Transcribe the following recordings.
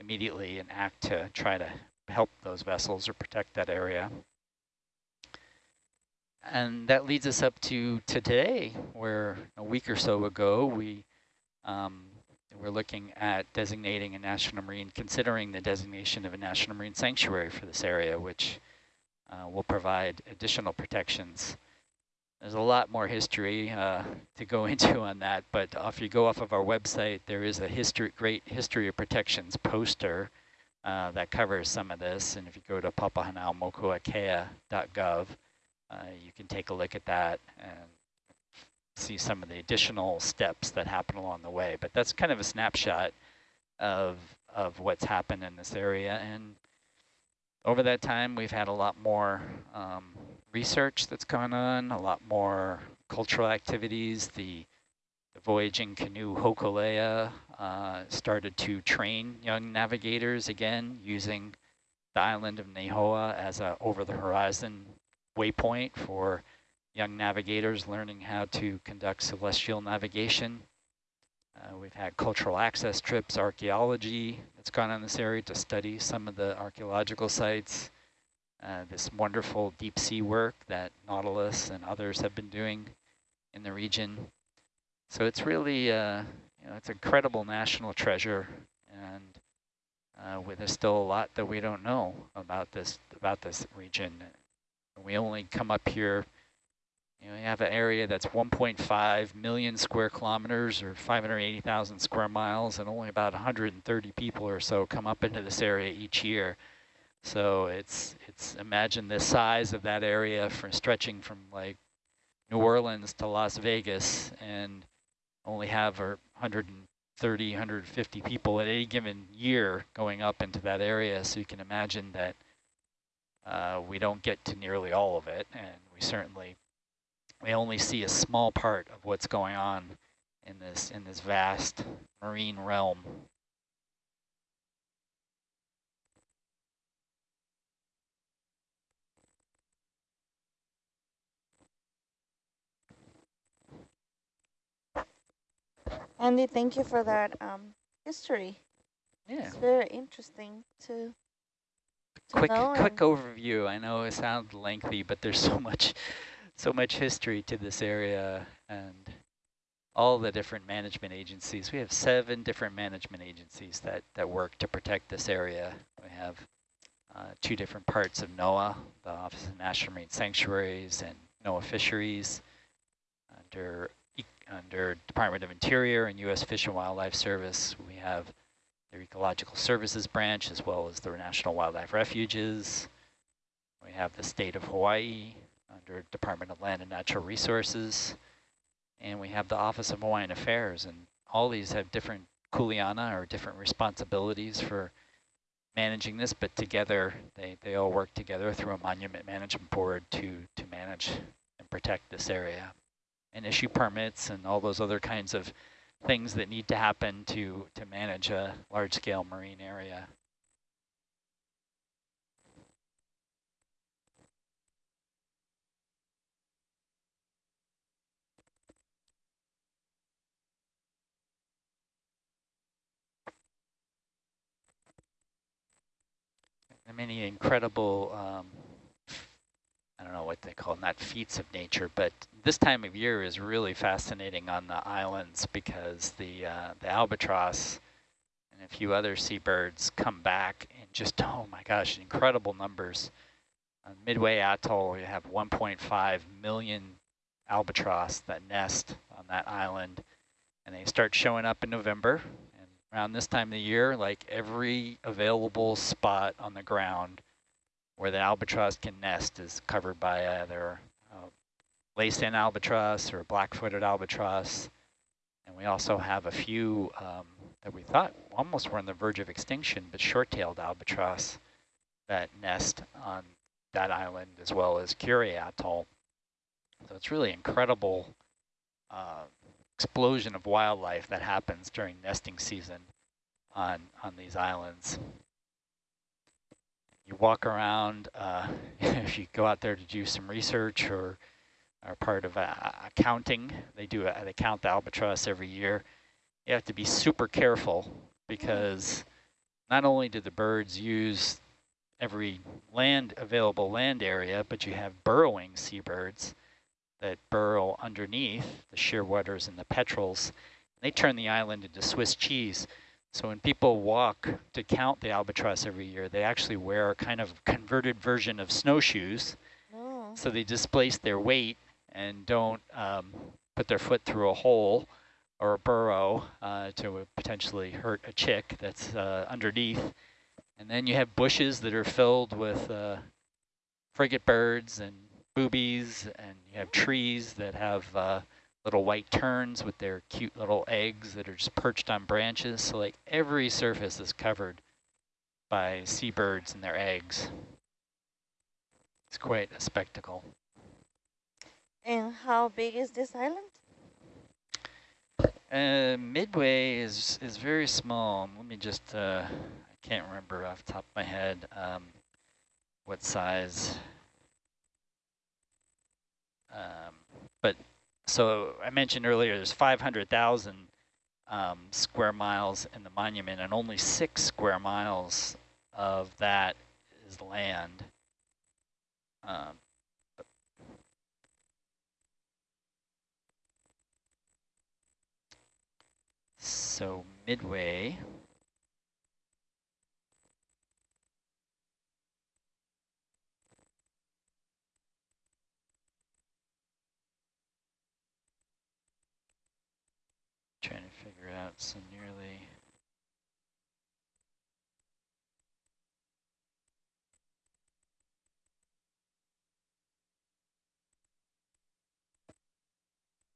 immediately and act to try to help those vessels or protect that area. And that leads us up to today, where a week or so ago, we um, we're looking at designating a national marine, considering the designation of a national marine sanctuary for this area, which uh, will provide additional protections. There's a lot more history uh, to go into on that, but if you go off of our website, there is a history, great history of protections poster uh, that covers some of this. And if you go to papahanaumokuakea.gov, uh, you can take a look at that and see some of the additional steps that happen along the way. But that's kind of a snapshot of of what's happened in this area. And over that time, we've had a lot more um, research that's gone on, a lot more cultural activities. The, the voyaging canoe Hokulea uh, started to train young navigators again using the island of Nihoa as a over-the-horizon waypoint for young navigators learning how to conduct celestial navigation. Uh, we've had cultural access trips, archaeology that's gone on this area to study some of the archaeological sites. Uh, this wonderful deep sea work that Nautilus and others have been doing in the region. So it's really, uh, you know, it's an incredible national treasure, and uh, there's still a lot that we don't know about this about this region. We only come up here you know, you have an area that's 1.5 million square kilometers or 580,000 square miles, and only about 130 people or so come up into this area each year. So it's it's imagine the size of that area for stretching from like New Orleans to Las Vegas, and only have 130, 150 people at any given year going up into that area. So you can imagine that uh, we don't get to nearly all of it, and we certainly we only see a small part of what's going on in this in this vast marine realm. Andy, thank you for that um, history. Yeah. It's very interesting to, to quick quick overview. I know it sounds lengthy, but there's so much so much history to this area and all the different management agencies. We have seven different management agencies that, that work to protect this area. We have uh, two different parts of NOAA, the Office of National Marine Sanctuaries and NOAA Fisheries under, under Department of Interior and U.S. Fish and Wildlife Service. We have the Ecological Services Branch as well as the National Wildlife Refuges. We have the state of Hawaii, under Department of Land and Natural Resources. And we have the Office of Hawaiian Affairs, and all these have different kuleana or different responsibilities for managing this, but together they, they all work together through a monument management board to, to manage and protect this area and issue permits and all those other kinds of things that need to happen to, to manage a large-scale marine area. many incredible, um, what they call, not feats of nature, but this time of year is really fascinating on the islands because the, uh, the albatross and a few other seabirds come back in just, oh my gosh, incredible numbers. On Midway Atoll, you have 1.5 million albatross that nest on that island, and they start showing up in November, And around this time of the year, like every available spot on the ground where the albatross can nest is covered by either uh, Laysan albatross or black-footed albatross. And we also have a few um, that we thought almost were on the verge of extinction, but short-tailed albatross that nest on that island as well as Kure Atoll. So it's really incredible uh, explosion of wildlife that happens during nesting season on, on these islands. You walk around, uh, if you go out there to do some research or are part of accounting, they do they count the albatross every year. You have to be super careful because not only do the birds use every land available land area, but you have burrowing seabirds that burrow underneath the shearwaters and the petrels. They turn the island into Swiss cheese. So when people walk to count the albatross every year, they actually wear a kind of converted version of snowshoes. Oh. So they displace their weight and don't um, put their foot through a hole or a burrow uh, to potentially hurt a chick that's uh, underneath. And then you have bushes that are filled with uh, frigate birds and boobies, and you have trees that have uh, little white terns with their cute little eggs that are just perched on branches. So like every surface is covered by seabirds and their eggs. It's quite a spectacle. And how big is this island? Uh, Midway is is very small. Let me just, uh, I can't remember off the top of my head um, what size. Um, but so I mentioned earlier, there's 500,000 um, square miles in the monument, and only six square miles of that is land. Um, so midway. Trying to figure out some nearly.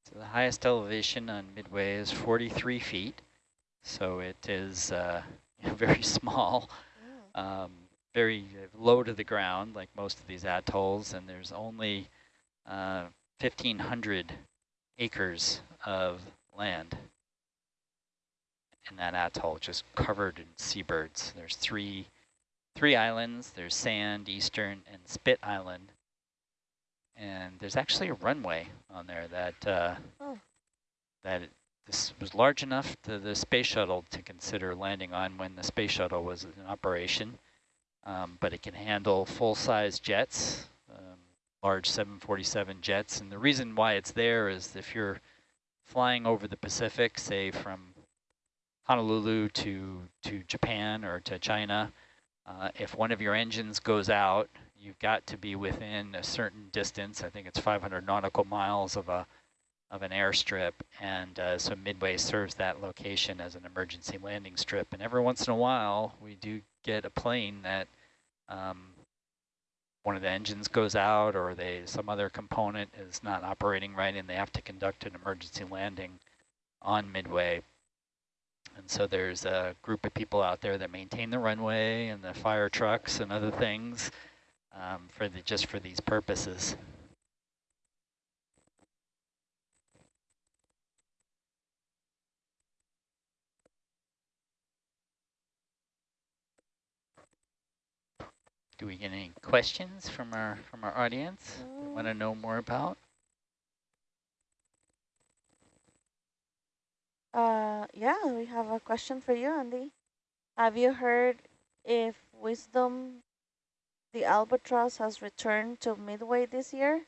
So the highest elevation on Midway is 43 feet. So it is uh, very small, Mm. um, very low to the ground, like most of these atolls, and there's only uh, 1,500 acres of land in that atoll, just covered in seabirds. There's three, three islands. There's Sand, Eastern, and Spit Island. And there's actually a runway on there that uh, Oh. that it, this was large enough to the space shuttle to consider landing on when the space shuttle was in operation. Um, but it can handle full-size jets, um, large 747 jets. And the reason why it's there is if you're flying over the Pacific, say from Honolulu to, to Japan or to China, uh, if one of your engines goes out, you've got to be within a certain distance. I think it's 500 nautical miles of a of an airstrip, and uh, so Midway serves that location as an emergency landing strip. And every once in a while, we do get a plane that um, one of the engines goes out, or they some other component is not operating right, and they have to conduct an emergency landing on Midway. And so there's a group of people out there that maintain the runway and the fire trucks and other things um, for the just for these purposes. Do we get any questions from our from our audience? Want to know more about? Uh, yeah, we have a question for you, Andy. Have you heard if Wisdom, the albatross, has returned to Midway this year?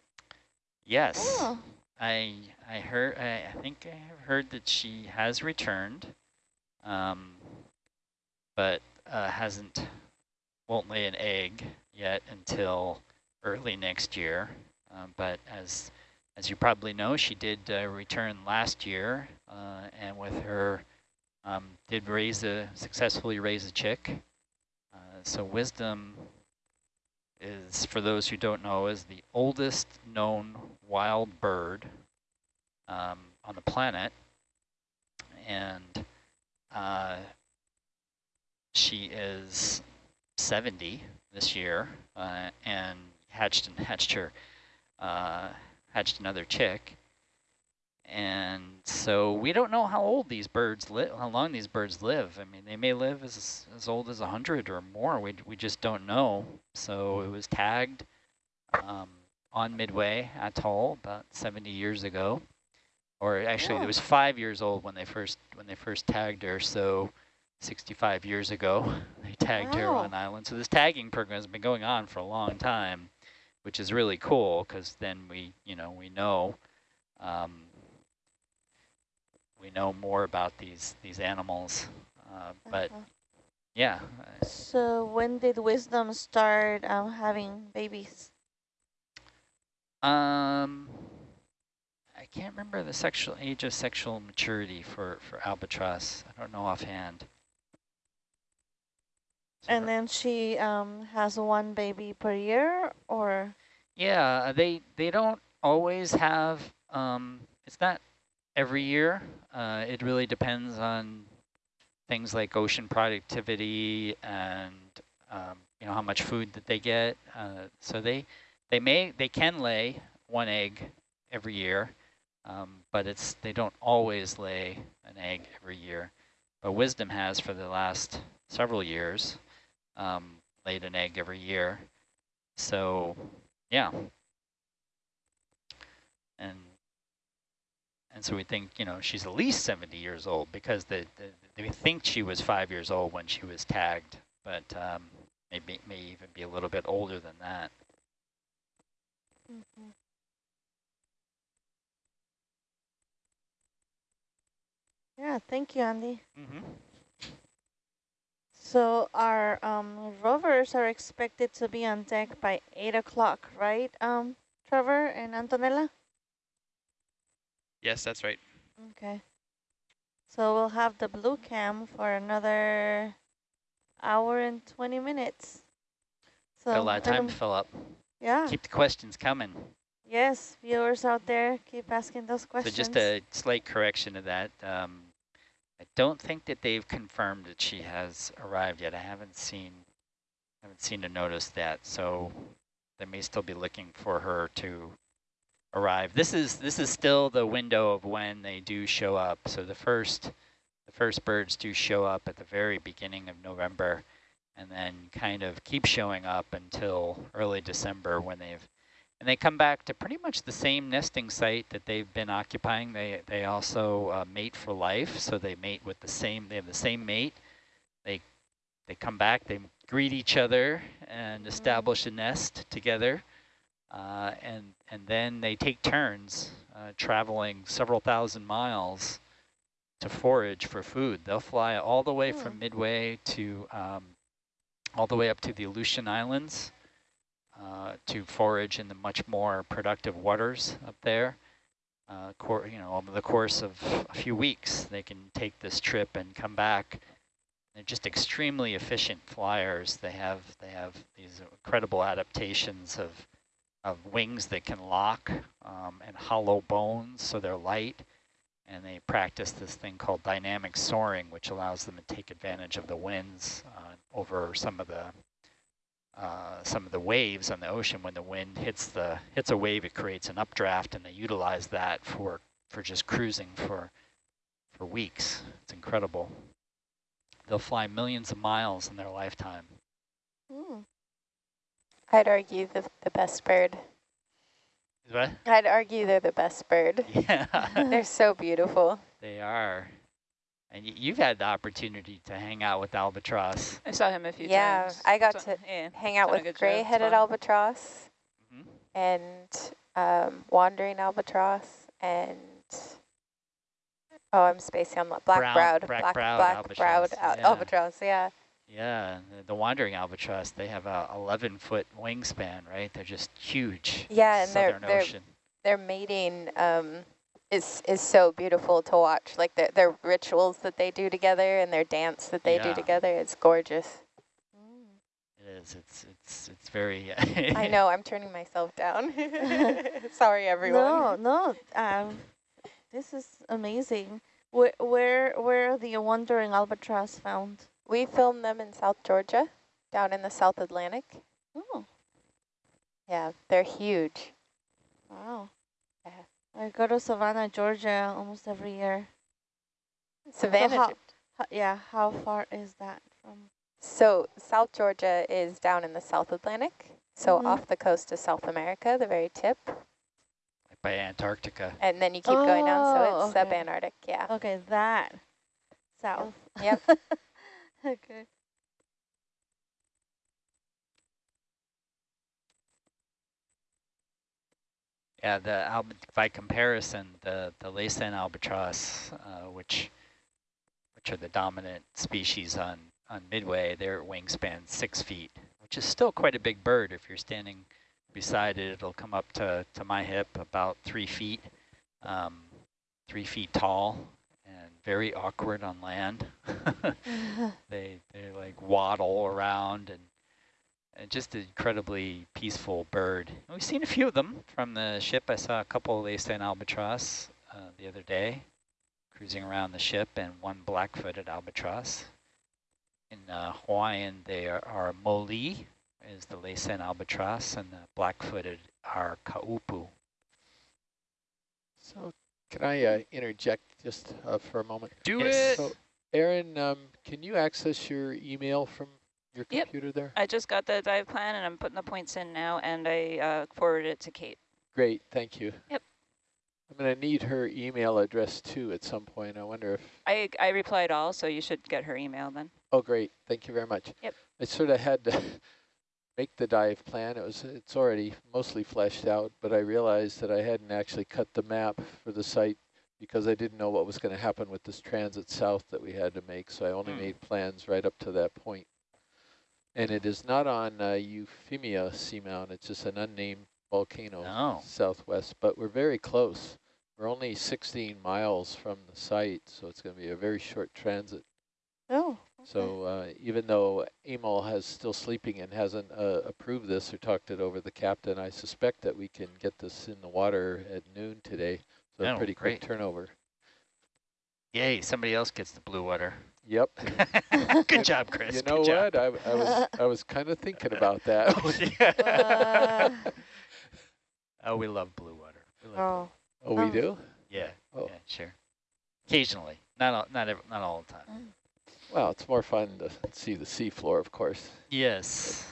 Yes. Oh, I I heard I, I think I have heard that she has returned, um, but uh, hasn't won't lay an egg yet until early next year. Um, but as as you probably know, she did uh, return last year, uh, and with her um, did raise a successfully raise a chick. Uh, so wisdom is, for those who don't know, is the oldest known wild bird um, on the planet. And uh, she is 70 this year uh, and hatched and hatched her, uh, hatched another chick. And so we don't know how old these birds live, how long these birds live. I mean, they may live as as old as 100 or more. We we just don't know. So it was tagged um, on Midway Atoll about 70 years ago, or actually Yeah. it was five years old when they first when they first tagged her. So 65 years ago, they tagged Wow. on island. So this tagging program has been going on for a long time, which is really cool because then we, you know, we know, um, we know more about these these animals. Uh, but Uh-huh. yeah, So when did Wisdom start um, having babies? um, I can't remember the sexual age of sexual maturity for for albatross. I don't know offhand. And then she um, has one baby per year or? Yeah, they they don't always have. Um, it's not every year. Uh, it really depends on things like ocean productivity and um, you know how much food that they get. Uh, so they they may they can lay one egg every year, um, but it's they don't always lay an egg every year. But Wisdom has for the last several years um, laid an egg every year. So yeah. And and so we think, you know, she's at least 70 years old because the, the, they think she was five years old when she was tagged, but um, maybe may even be a little bit older than that. Mhm. Yeah, thank you, Andy. Mm -hmm. So our um, rovers are expected to be on deck by 8 o'clock, right, um, Trevor and Antonella? Yes, that's right. Okay. So we'll have the blue cam for another hour and 20 minutes. So a lot of time um, to fill up. Yeah. Keep the questions coming. Yes, viewers out there, keep asking those questions. So just a slight correction to that. Um, I don't think that they've confirmed that she has arrived yet. I haven't seen haven't seen a notice that. So they may still be looking for her to arrive. This is this is still the window of when they do show up. So the first the first birds do show up at the very beginning of November and then kind of keep showing up until early December when they've and they come back to pretty much the same nesting site that they've been occupying. They they also uh, mate for life, so they mate with the same. They have the same mate. They they come back. They greet each other and establish a nest together, uh, and and then they take turns uh, traveling several thousand miles to forage for food. They'll fly all the way from Midway to um, all the way up to the Aleutian Islands uh, to forage in the much more productive waters up there. Uh, you know, over the course of a few weeks, they can take this trip and come back. They're just extremely efficient flyers. They have they have these incredible adaptations of of wings that can lock um, and hollow bones, so they're light. And they practice this thing called dynamic soaring, which allows them to take advantage of the winds uh, over some of the uh, some of the waves on the ocean when the wind hits the hits a wave it creates an updraft and they utilize that for for just cruising for for weeks it's incredible they'll fly millions of miles in their lifetime Hmm. I'd argue the, the best bird. what I'd argue they're the best bird. yeah They're so beautiful. they are and y you've had the opportunity to hang out with albatross I saw him a few times. Yeah, times. I got So- to yeah. Hang out with good job. It's gray-headed fun. albatross Mhm. and um, wandering albatross and oh, I'm spacing on black Brown- browed, black black browed black browed albatross, al- yeah. albatross. Yeah, yeah the- the wandering albatross they have a 11 foot wingspan right they're just huge Yeah, and they're- they're- ocean their mating um, is is so beautiful to watch. Like their their rituals that they do together and their dance that they Yeah. do together. It's gorgeous. It is. It's it's it's very. I know. I'm turning myself down. Sorry, everyone. No, no. Um, this is amazing. Where, where, where are the wandering albatross found? We filmed them in South Georgia, down in the South Atlantic. Oh, Yeah, they're huge. wow. Yeah. I go to Savannah, Georgia almost every year. Savannah. how- Ge- Ho- yeah, how far is that from? So South Georgia is down in the South Atlantic, so Mhm. off the coast of South America, the very tip, by Antarctica. and then you keep going down, so Oh, it's okay. subantarctic. Yeah. Okay, that south. Yep. okay. Yeah, the by comparison, the the Laysan albatross, uh, which which are the dominant species on on Midway, their wingspan six feet, which is still quite a big bird. If you're standing beside it, it'll come up to to my hip, about three feet, um, three feet tall, and very awkward on land. they they like waddle around and and just an incredibly peaceful bird. We've seen a few of them from the ship. I saw a couple of Laysan albatross uh, the other day cruising around the ship and one black-footed albatross. In uh, Hawaiian, they are, are moli, is the Laysan albatross, and the black-footed are kaupu. So can I uh, interject just uh, for a moment? Do it! it! So Aaron, um, can you access your email from your Yep. computer there? I just got the dive plan and I'm putting the points in now and I uh, forwarded it to Kate. Great, thank you. Yep. I'm going to need her email address too at some point. I wonder if, I, I replied all, so you should get her email then. oh great, thank you very much. Yep. I sort of had to make the dive plan. It was It's already mostly fleshed out, but I realized that I hadn't actually cut the map for the site because I didn't know what was going to happen with this transit south that we had to make, so I only Hmm. made plans right up to that point. And it is not on uh, Euphemia Seamount, it's just an unnamed volcano Oh. southwest, but we're very close. We're only 16 miles from the site, so it's going to be a very short transit. Oh, So uh, even though Emil has still sleeping and hasn't uh, approved this or talked it over the captain, I suspect that we can get this in the water at noon today. So a Oh, pretty quick turnover. Yay, somebody else gets the blue water. Yep. Good job, Chris. You know what? I, I was I was kind of thinking about that. Uh, oh, we love blue water. We love oh, oh, we um, do? Yeah, Oh. yeah, sure. Occasionally, not all, not every, not all the time. Well, it's more fun to see the seafloor, of course, Yes,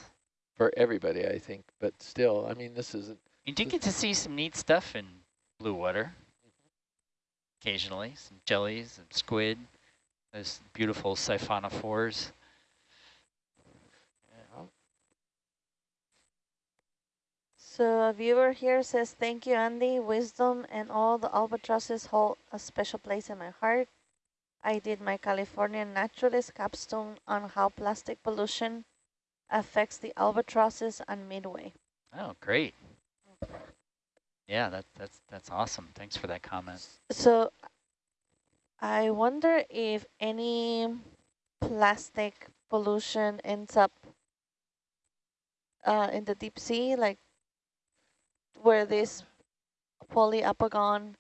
for everybody, I think. But still, I mean, this isn't. you do get to see some neat stuff in blue water. Occasionally, some jellies and squid. Those beautiful siphonophores. so a viewer here says, thank you, Andy. Wisdom and all the albatrosses hold a special place in my heart. I did my California naturalist capstone on how plastic pollution affects the albatrosses on Midway. Oh, great. Yeah, that that's that's awesome. Thanks for that comment. So I wonder if any plastic pollution ends up uh, in the deep sea, like where these Poliopogon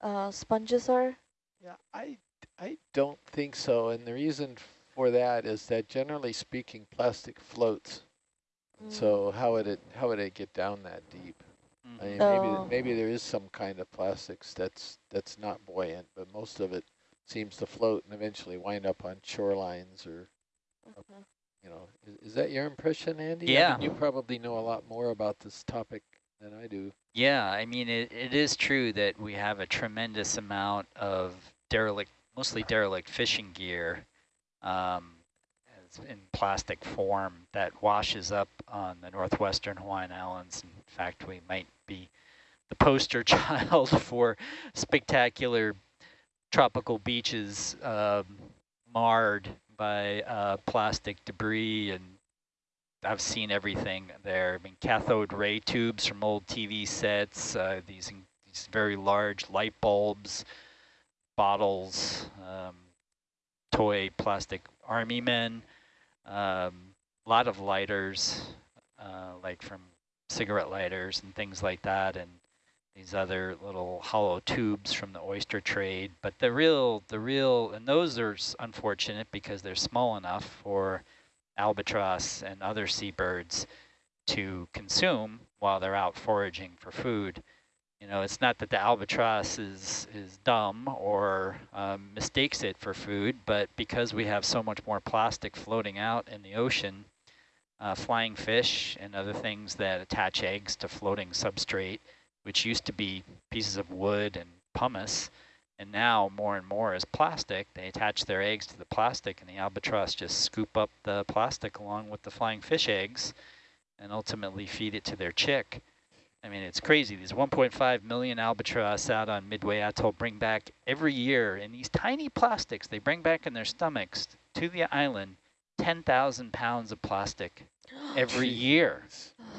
uh, sponges are. Yeah, I, I don't think so. And the reason for that is that generally speaking, plastic floats. Mm. So how would it how would it get down that deep? I mean, Oh. maybe maybe there is some kind of plastics that's that's not buoyant, but most of it seems to float and eventually wind up on shorelines or Mhm. you know. Is, is that your impression, Andy? I Yeah. mean, you probably know a lot more about this topic than I do. Yeah, I mean, it, it is true that we have a tremendous amount of derelict, mostly derelict fishing gear um, as in plastic form that washes up on the northwestern Hawaiian Islands. In fact, we might be the poster child for spectacular tropical beaches um, marred by uh, plastic debris and I've seen everything there. I mean, cathode ray tubes from old TV sets, uh, these these very large light bulbs, bottles, um, toy plastic army men, a lot of lighters, uh, like from cigarette lighters and things like that, and these other little hollow tubes from the oyster trade. But the real, the real, and those are unfortunate because they're small enough for albatross and other seabirds to consume while they're out foraging for food. You know, it's not that the albatross is, is dumb or um, mistakes it for food, but because we have so much more plastic floating out in the ocean, uh, flying fish and other things that attach eggs to floating substrate, which used to be pieces of wood and pumice, and now more and more is plastic. They attach their eggs to the plastic and the albatross just scoop up the plastic along with the flying fish eggs and ultimately feed it to their chick. I mean, it's crazy. These 1.5 million albatross out on Midway Atoll bring back every year in these tiny plastics they bring back in their stomachs to the island 10,000 pounds of plastic every year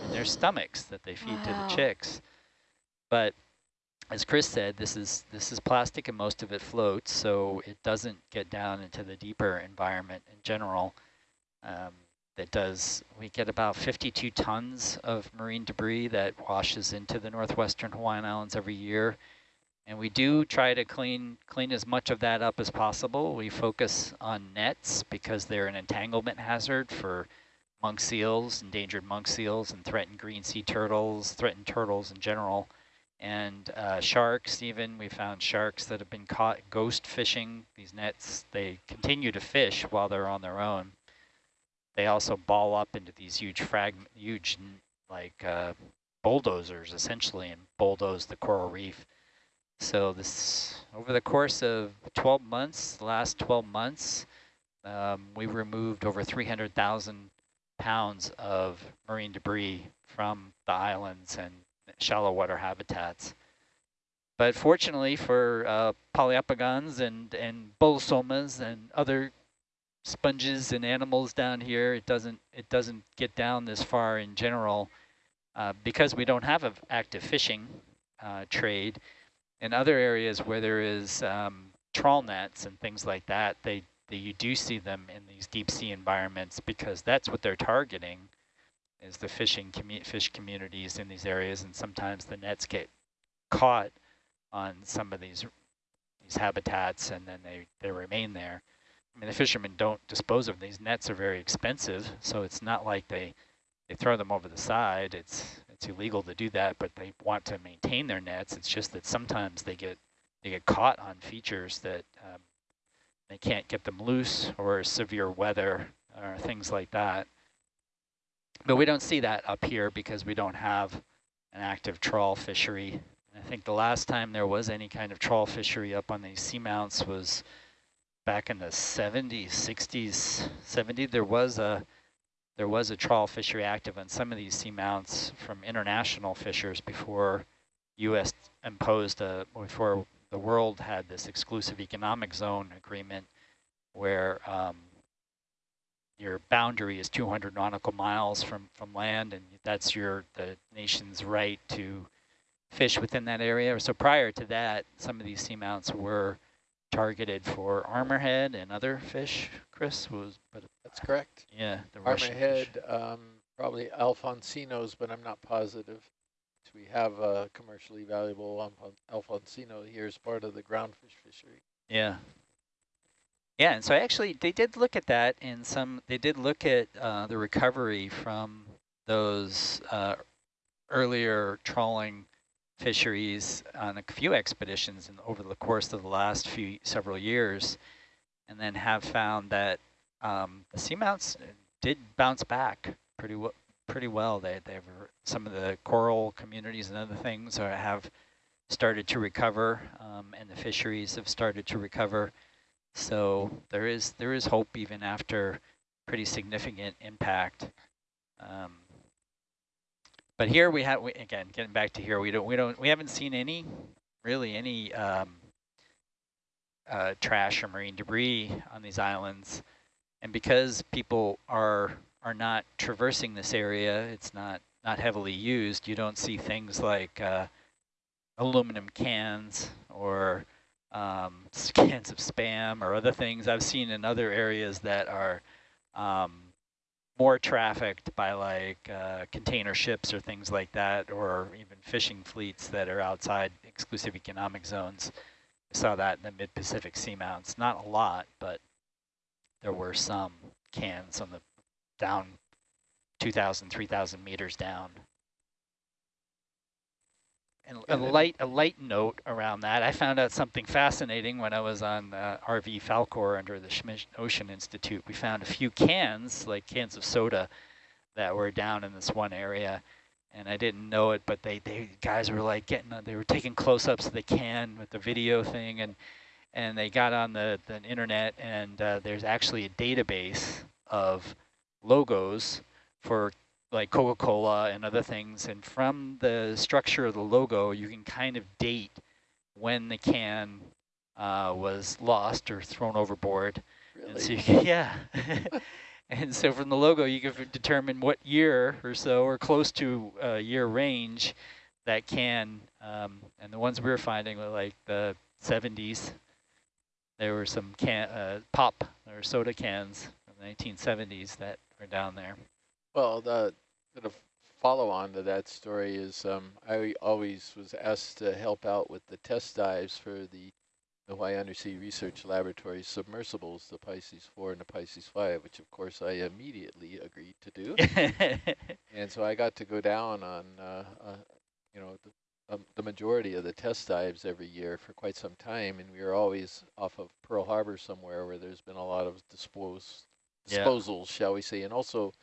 in their stomachs that they feed Wow. to the chicks. But as Chris said, this is this is plastic and most of it floats, so it doesn't get down into the deeper environment in general. Um, that does, we get about 52 tons of marine debris that washes into the northwestern Hawaiian Islands every year. And we do try to clean clean as much of that up as possible. We focus on nets because they're an entanglement hazard for monk seals, endangered monk seals, and threatened green sea turtles, threatened turtles in general, and uh, sharks even. We found sharks that have been caught ghost fishing these nets. They continue to fish while they're on their own. They also ball up into these huge fragment, huge like uh, bulldozers essentially, and bulldoze the coral reef. So this, over the course of 12 months, the last 12 months, um, we removed over 300,000 pounds of marine debris from the islands and shallow water habitats. But fortunately for uh, Poliopogons and, and Bolosomas and other sponges and animals down here, it doesn't, it doesn't get down this far in general uh, because we don't have an active fishing uh, trade. In other areas where there is um, trawl nets and things like that, they, they you do see them in these deep sea environments because that's what they're targeting is the fishing commu fish communities in these areas, and sometimes the nets get caught on some of these these habitats, and then they they remain there. I mean, the fishermen don't dispose of them. These nets are very expensive, so it's not like they they throw them over the side. It's it's illegal to do that, but they want to maintain their nets. It's just that sometimes they get they get caught on features that um, they can't get them loose, or severe weather, or things like that. But we don't see that up here because we don't have an active trawl fishery. I think the last time there was any kind of trawl fishery up on these seamounts was back in the 70s, 60s, 70s. There was a there was a trawl fishery active on some of these seamounts from international fishers before U.S. imposed a before the world had this exclusive economic zone agreement where um, your boundary is 200 nautical miles from, from land, and that's your the nation's right to fish within that area. So prior to that, some of these seamounts were targeted for armorhead and other fish. Chris was, but That's correct. yeah, the Armorhead, um, probably Alfonsinos, but I'm not positive. We have a commercially valuable Alfonsino here as part of the groundfish fishery. Yeah. Yeah, and so actually they did look at that in some, they did look at uh, the recovery from those uh, earlier trawling fisheries on a few expeditions and over the course of the last few several years, and then have found that um, the seamounts did bounce back pretty well. Pretty well. They they've some of the coral communities and other things are, have started to recover, um, and the fisheries have started to recover. So there is there is hope even after pretty significant impact. Um, but here we have we, again getting back to here we don't we don't we haven't seen any really any um, uh, trash or marine debris on these islands, and because people are are not traversing this area, it's not not heavily used. You don't see things like uh, aluminum cans or um, cans of spam or other things I've seen in other areas that are um, more trafficked by like uh, container ships or things like that, or even fishing fleets that are outside exclusive economic zones. I saw that in the mid-Pacific seamounts. Not a lot, but there were some cans on the down 2,000, 3,000 meters down. And a light, a light note around that, I found out something fascinating when I was on uh, RV Falkor under the Schmidt Ocean Institute. We found a few cans, like cans of soda, that were down in this one area. And I didn't know it, but they, they guys were like getting, they were taking close-ups of the can with the video thing, and and they got on the, the internet, and uh, there's actually a database of logos for like Coca-Cola and other things. And from the structure of the logo, you can kind of date when the can uh, was lost or thrown overboard. And so Really? you can, yeah. and so from the logo, you can determine what year or so, or close to uh, year range, that can. Um, and the ones we were finding were like the 70s. There were some can uh, pop or soda cans from the 1970s that are down there. Well, the sort of follow on to that story is um, I always was asked to help out with the test dives for the the Hawaii Undersea Research Laboratory submersibles, the Pisces 4 and the Pisces 5, which of course I immediately agreed to do. and so I got to go down on, uh, uh, you know, the, um, the majority of the test dives every year for quite some time, and we were always off of Pearl Harbor somewhere where there's been a lot of dispose, Yeah. disposals, shall we say, and also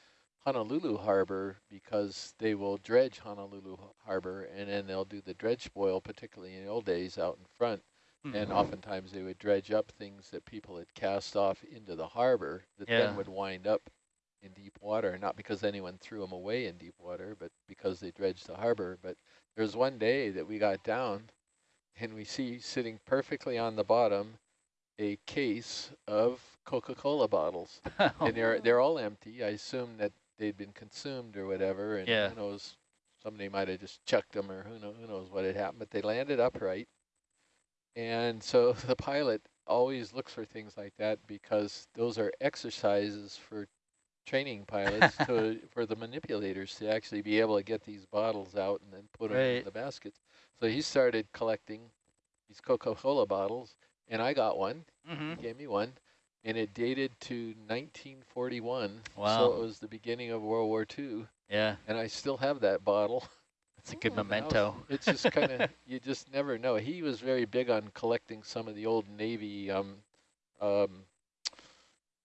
Honolulu Harbor because they will dredge Honolulu Harbor and then they'll do the dredge spoil, particularly in the old days out in front. Hmm. And oftentimes they would dredge up things that people had cast off into the harbor that Yeah. then would wind up in deep water, not because anyone threw them away in deep water, but because they dredged the harbor. But there was one day that we got down and we see sitting perfectly on the bottom a case of Coca-Cola bottles. And they're they're all empty. I assume that they'd been consumed or whatever, and Yeah. who knows, somebody might have just chucked them or who know who knows what had happened. But they landed upright, and so the pilot always looks for things like that because those are exercises for training pilots to for the manipulators to actually be able to get these bottles out and then put them in the baskets. So he started collecting these Coca-Cola bottles, and I got one. hmm He gave me one, and it dated to 1941. So it was the beginning of World War II, Yeah, and I still have that bottle. it's a good Ooh. in the house. memento. It's just kind of, you just never know. He was very big on collecting some of the old Navy um, um,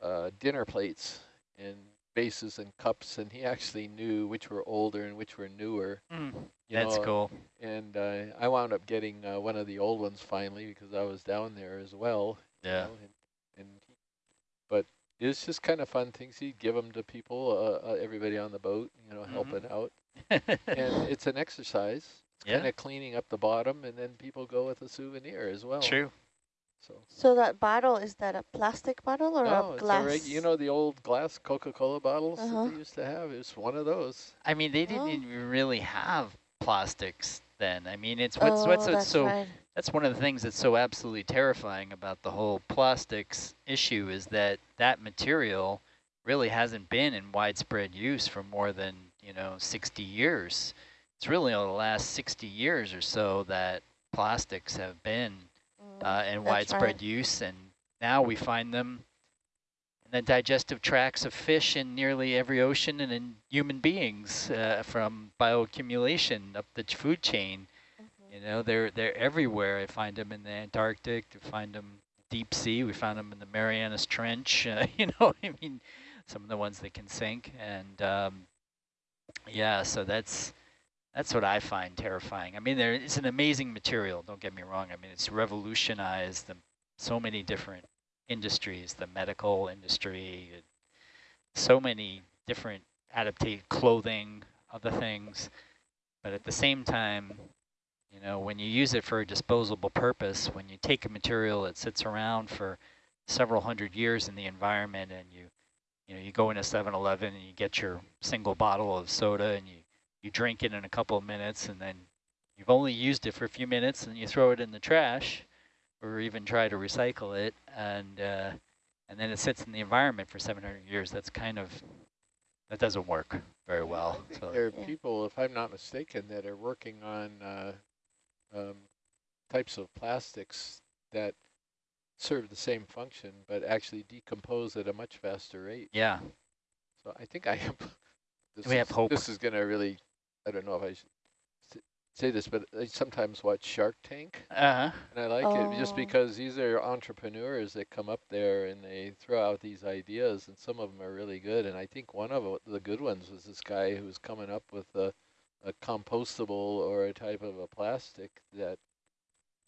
uh, dinner plates and bases and cups, and he actually knew which were older and which were newer. Mm, you That's know, cool. And uh, I wound up getting uh, one of the old ones finally because I was down there as well. you Yeah. know, and, and he, but it's just kind of fun things. He'd give them to people, uh, uh, everybody on the boat, you know, Mhm. helping out. And it's an exercise. It's Yeah. kind of cleaning up the bottom, and then people go with a souvenir as well. True. So So that bottle, is that a plastic bottle or no, a it's glass? a you know the old glass Coca-Cola bottles Uh-huh. that they used to have. It's one of those. I mean, they didn't Oh. even really have plastics then. I mean, it's what's oh, what's, that's so that's one of the things that's so absolutely terrifying about the whole plastics issue is that that material really hasn't been in widespread use for more than you know 60 years. It's really only the last 60 years or so that plastics have been Mm, uh, in that's widespread right. use, and now we find them in the digestive tracts of fish in nearly every ocean and in human beings uh, from bioaccumulation up the food chain. Mhm. You know, they're they're everywhere. I find them in the Antarctic. I find them deep sea. We found them in the Marianas Trench. Uh, you know, I mean, some of the ones that can sink. And um, yeah, so that's that's what I find terrifying. I mean, there it's an amazing material. Don't get me wrong. I mean, it's revolutionized the, so many different industries, the medical industry, so many different adaptate clothing, other things. But at the same time, you know, when you use it for a disposable purpose, when you take a material that sits around for several hundred years in the environment and you, you know, you go into 7-Eleven and you get your single bottle of soda and you, you drink it in a couple of minutes and then you've only used it for a few minutes and you throw it in the trash or even try to recycle it and uh, and then it sits in the environment for 700 years. That's kind of, that doesn't work very well. So There are Yeah. people, if I'm not mistaken, that are working on uh, um, types of plastics that serve the same function, but actually decompose at a much faster rate. yeah, So I think I have. This We have is- hope. This is going to really, I don't know if I should s- say this, but I sometimes watch Shark Tank, uh-huh. and I like it just Oh. because these are entrepreneurs that come up there and they throw out these ideas, and some of them are really good. And I think one of the good ones was this guy who was coming up with a, a compostable or a type of a plastic that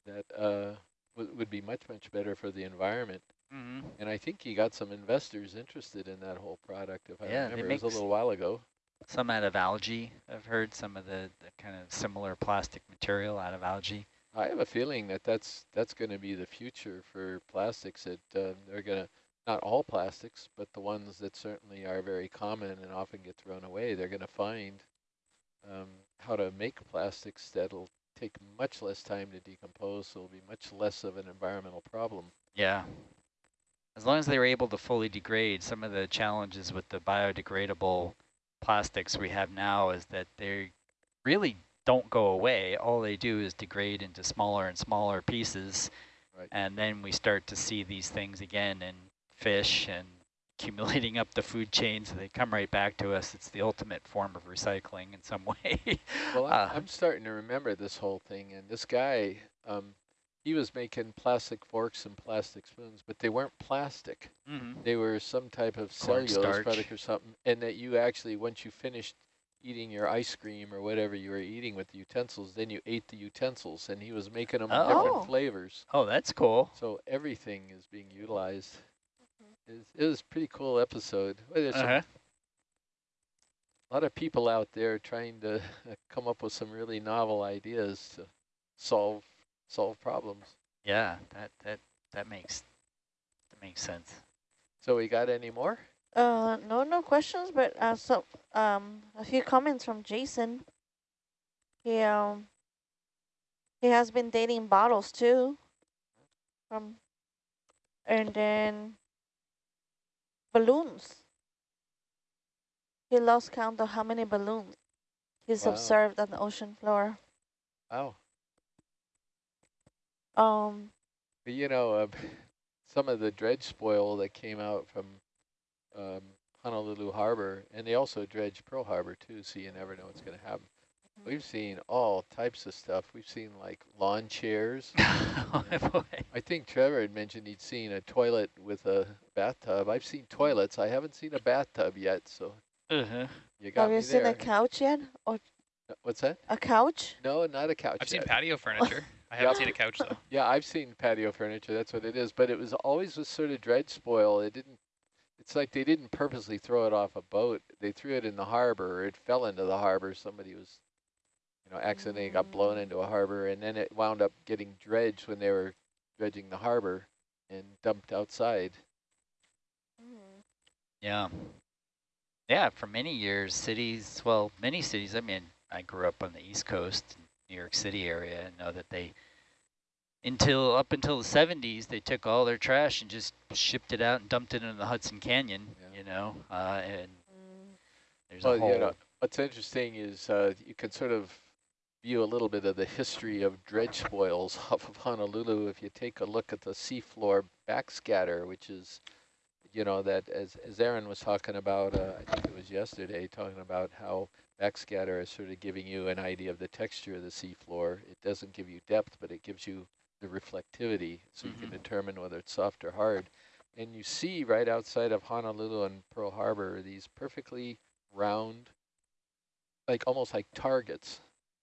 that uh, would would be much much better for the environment. hmm And I think he got some investors interested in that whole product. If I Yeah, they remember, it was a little while ago. Some out of algae. I've heard some of the, the kind of similar plastic material out of algae. I have a feeling that that's that's going to be the future for plastics. That uh, they're going to not all plastics, but the ones that certainly are very common and often get thrown away. They're going to find um, how to make plastics that'll take much less time to decompose, so it'll be much less of an environmental problem. Yeah. As long as they were able to fully degrade, some of the challenges with the biodegradable plastics we have now is that they really don't go away. All they do is degrade into smaller and smaller pieces. Right. And then we start to see these things again in fish and accumulating up the food chain so they come right back to us. It's the ultimate form of recycling in some way. Well, I'm, Uh, I'm starting to remember this whole thing, and this guy, um, he was making plastic forks and plastic spoons, but they weren't plastic. Mhm. They were some type of cellulose Cornstarch. product or something, and that you actually, once you finished eating your ice cream or whatever you were eating with the utensils, then you ate the utensils, and he was making them Oh. different flavors. Oh, that's cool. So everything is being utilized. It was, it was a pretty cool episode. Well, there's Uh-huh. a lot of people out there trying to come up with some really novel ideas to solve solve problems. Yeah, that that that makes that makes sense. So we got any more? Uh, no, no questions, but uh, so um, a few comments from Jason. He um, he has been dating bottles too. From, and then balloons. He lost count of how many balloons he's Wow. observed on the ocean floor. Oh, Um, but you know, uh, some of the dredge spoil that came out from um, Honolulu Harbor, and they also dredge Pearl Harbor too, so you never know what's going to happen. We've seen all types of stuff. We've seen like lawn chairs. oh. I think Trevor had mentioned he'd seen a toilet with a bathtub. I've seen toilets. I haven't seen a bathtub yet, so Uh-huh. you got have me you seen there. a couch yet? Or Uh, What's that? a couch? No, not a couch. I've seen patio furniture. I haven't seen a couch though. Yeah, I've seen patio furniture. That's what it is. But it was always with sort of dredge spoil. It didn't. It's like they didn't purposely throw it off a boat. They threw it in the harbor. It fell into the harbor. Somebody was, you know, accidentally got blown into a harbor, and then it wound up getting dredged when they were dredging the harbor and dumped outside. Mm. Yeah. Yeah, for many years, cities, well, many cities, I mean, I grew up on the East Coast, New York City area, and know that they, until, up until the 70s, they took all their trash and just shipped it out and dumped it in the Hudson Canyon, Yeah. you know, uh, and there's Well, a whole, you know, what's interesting is uh, you can sort of view a little bit of the history of dredge spoils off of Honolulu if you take a look at the seafloor backscatter, which is, you know, that as, as Aaron was talking about, uh, I think it was yesterday, talking about how backscatter is sort of giving you an idea of the texture of the seafloor. It doesn't give you depth, but it gives you the reflectivity, so you can Mhm. determine whether it's soft or hard. And you see right outside of Honolulu and Pearl Harbor these perfectly round, like almost like targets,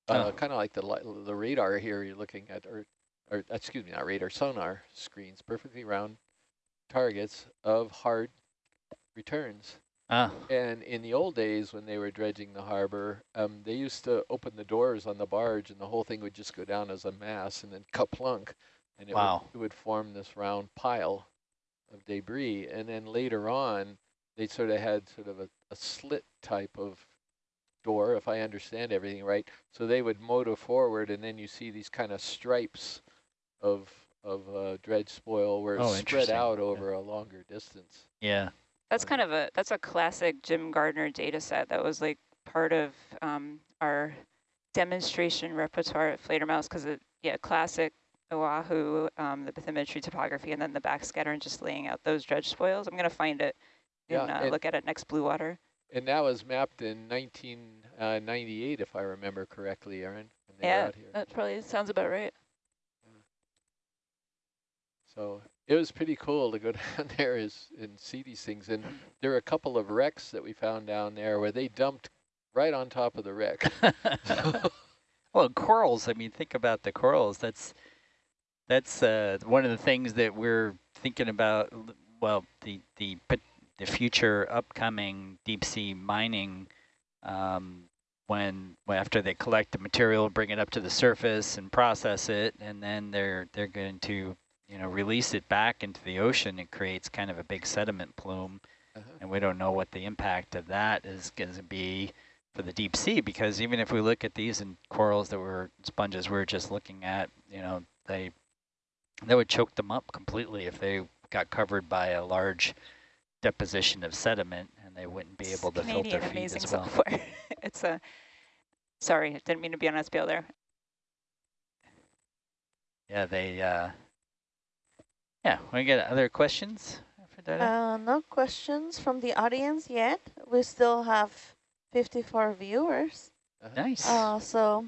uh, Oh. kind of like the the radar here you're looking at, or, or excuse me, not radar, sonar screens, perfectly round targets of hard returns. Ah, And in the old days when they were dredging the harbor, um, they used to open the doors on the barge and the whole thing would just go down as a mass and then kaplunk. And it, Wow. would, it would form this round pile of debris. And then later on, they sort of had sort of a, a slit type of door, if I understand everything right. So they would motor forward and then you see these kind of stripes of of uh, dredge spoil where it's Oh, spread out Yeah. over a longer distance. yeah. That's kind of a that's a classic Jim Gardner data set that was like part of um, our demonstration repertoire at Fledermaus because it yeah classic Oahu um, the bathymetry topography and then the backscatter and just laying out those dredge spoils. I'm gonna find it and Yeah, uh, and- look at it next blue water. And that was mapped in 1998, if I remember correctly, Aaron, when they were Yeah, out here. that probably sounds about right. So it was pretty cool to go down there is, and see these things. And there are a couple of wrecks that we found down there where they dumped right on top of the wreck. well, corals, I mean, think about the corals. That's that's uh, one of the things that we're thinking about, well, the, the, the future upcoming deep sea mining um, when, when after they collect the material, bring it up to the surface and process it, and then they're they're going to you know release it back into the ocean. It creates kind of a big sediment plume, Uh-huh. and we don't know what the impact of that is going to be for the deep sea. Because even if we look at these and corals that were sponges we are just looking at, you know, they they would choke them up completely if they got covered by a large deposition of sediment and they wouldn't be able to Canadian filter feed as well. software. it's a, sorry, I didn't mean to be on SPL there. Yeah, they, uh, yeah, we get other questions for Dada? Uh, no questions from the audience yet. We still have 54 viewers. Uh-huh. nice. Uh, so,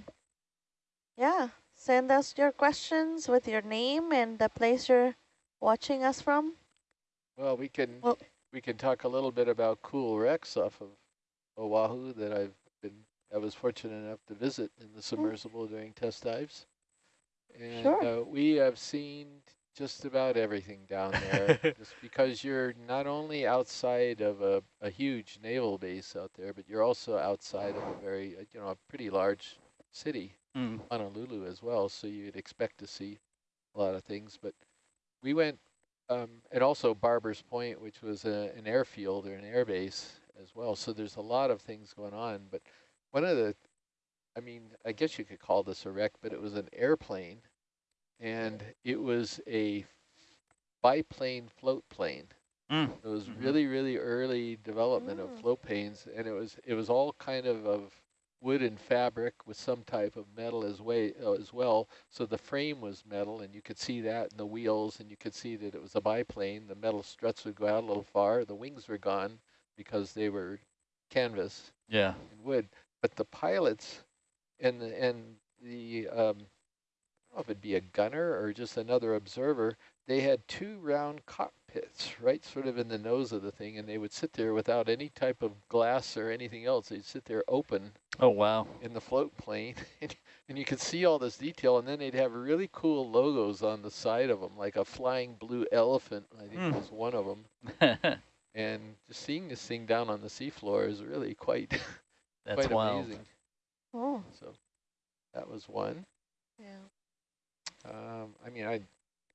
yeah, send us your questions with your name and the place you're watching us from. Well, we can Well- we can talk a little bit about cool wrecks off of Oahu that I've been I was fortunate enough to visit in the submersible during test dives. And Sure. uh, we have seen just about everything down there just because you're not only outside of a, a huge naval base out there, but you're also outside of a very, uh, you know, a pretty large city. Mm. Honolulu as well, so you'd expect to see a lot of things. But we went, um, and also Barber's Point, which was a, an airfield or an air base as well. So there's a lot of things going on. But one of the, I mean, I guess you could call this a wreck, but it was an airplane, and it was a biplane float plane. Mm. It was Mhm. really, really early development Mm. of float planes, and it was it was all kind of of wood and fabric with some type of metal as way uh, as well. So the frame was metal, and you could see that in the wheels, and you could see that it was a biplane. The metal struts would go out a little far. The wings were gone because they were canvas Yeah. and wood. But the pilots and the, and the um, I don't know if it'd be a gunner or just another observer. They had two round cockpits right sort of in the nose of the thing, and they would sit there without any type of glass or anything else. They'd sit there open Oh, wow. in the float plane, and, and you could see all this detail. And then they'd have really cool logos on the side of them, like a flying blue elephant. I think Hmm. was one of them. And just seeing this thing down on the seafloor is really quite That's quite wild. amazing. Oh, So that was one. yeah. Um, I mean, I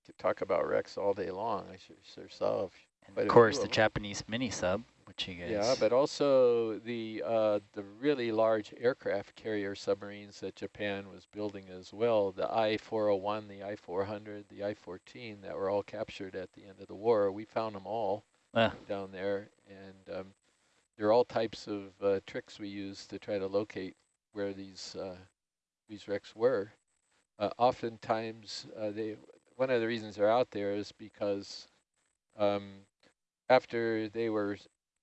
could talk about wrecks all day long. I sure, sure saw. And of course, the. Japanese mini sub, which you guys. Yeah, but also the uh, the really large aircraft carrier submarines that Japan was building as well. The I-401, the I-400, the I-14 that were all captured at the end of the war. We found them all Ah. down there, and um, there are all types of uh, tricks we use to try to locate where these uh, these wrecks were. Uh, oftentimes, uh, they one of the reasons they're out there is because um, after they were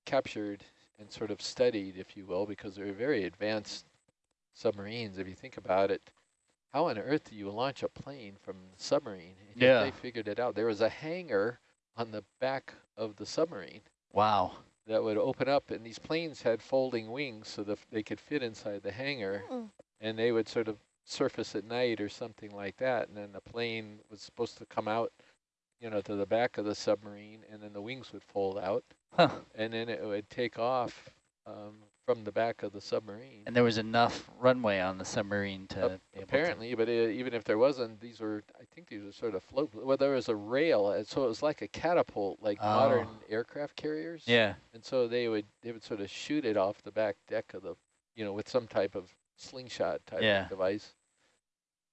captured and sort of studied, if you will, because they're very advanced submarines. If you think about it, how on earth do you launch a plane from the submarine? And Yeah. They figured it out. There was a hangar on the back of the submarine Wow. that would open up, and these planes had folding wings so that they could fit inside the hangar, Mm. and they would sort of surface at night or something like that, and then the plane was supposed to come out, you know, to the back of the submarine, and then the wings would fold out, Huh. and then it would take off um, from the back of the submarine. And there was enough runway on the submarine to Ap- be able to- Apparently, but uh, even if there wasn't, these were, I think these were sort of float, well, there was a rail, and so it was like a catapult, like modern Oh. aircraft carriers. Yeah. And so they would they would sort of shoot it off the back deck of the, you know, with some type of slingshot type Yeah. of device.